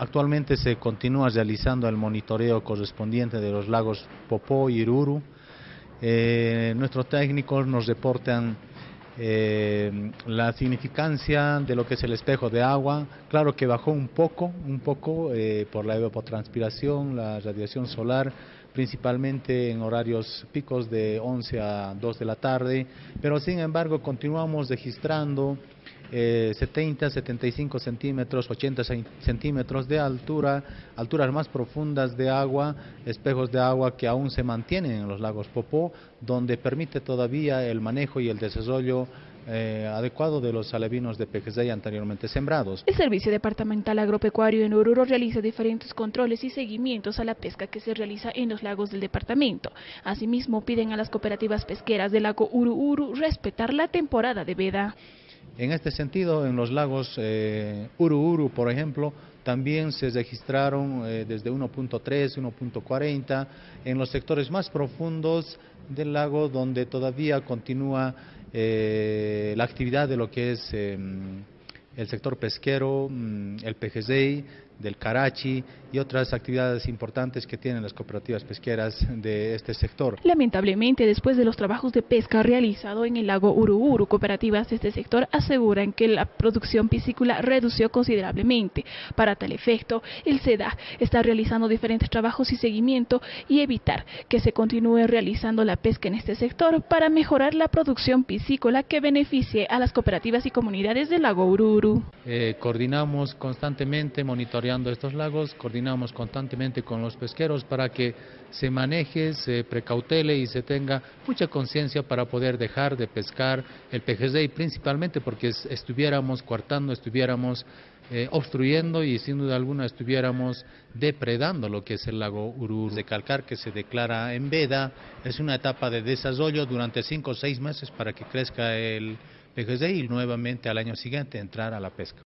Actualmente se continúa realizando el monitoreo correspondiente de los lagos Popó y Iruru. Eh, nuestros técnicos nos reportan eh, la significancia de lo que es el espejo de agua. Claro que bajó un poco, un poco eh, por la evapotranspiración, la radiación solar, principalmente en horarios picos de 11 a 2 de la tarde, pero sin embargo continuamos registrando 70, eh, 75 centímetros, 80 centímetros de altura, alturas más profundas de agua, espejos de agua que aún se mantienen en los lagos Popó, donde permite todavía el manejo y el desarrollo eh, adecuado de los alevinos de PGZ anteriormente sembrados. El Servicio Departamental Agropecuario en Oruro realiza diferentes controles y seguimientos a la pesca que se realiza en los lagos del departamento. Asimismo, piden a las cooperativas pesqueras del lago Ururu respetar la temporada de veda. En este sentido, en los lagos eh, Uru por ejemplo, también se registraron eh, desde 1.3, 1.40, en los sectores más profundos del lago donde todavía continúa eh, la actividad de lo que es em, el sector pesquero, mm, el PGZI, del Karachi y otras actividades importantes que tienen las cooperativas pesqueras de este sector. Lamentablemente, después de los trabajos de pesca realizados en el lago Uruburu, cooperativas de este sector aseguran que la producción piscícola redució considerablemente. Para tal efecto, el SEDA está realizando diferentes trabajos y seguimiento y evitar que se continúe realizando la pesca en este sector para mejorar la producción piscícola que beneficie a las cooperativas y comunidades del lago Ururu. Eh, coordinamos constantemente, monitoreamos estos lagos, coordinamos constantemente con los pesqueros para que se maneje, se precautele y se tenga mucha conciencia para poder dejar de pescar el y principalmente porque estuviéramos coartando, estuviéramos eh, obstruyendo y sin duda alguna estuviéramos depredando lo que es el lago Urur. De calcar que se declara en veda, es una etapa de desarrollo durante cinco o seis meses para que crezca el PGZ y nuevamente al año siguiente entrar a la pesca.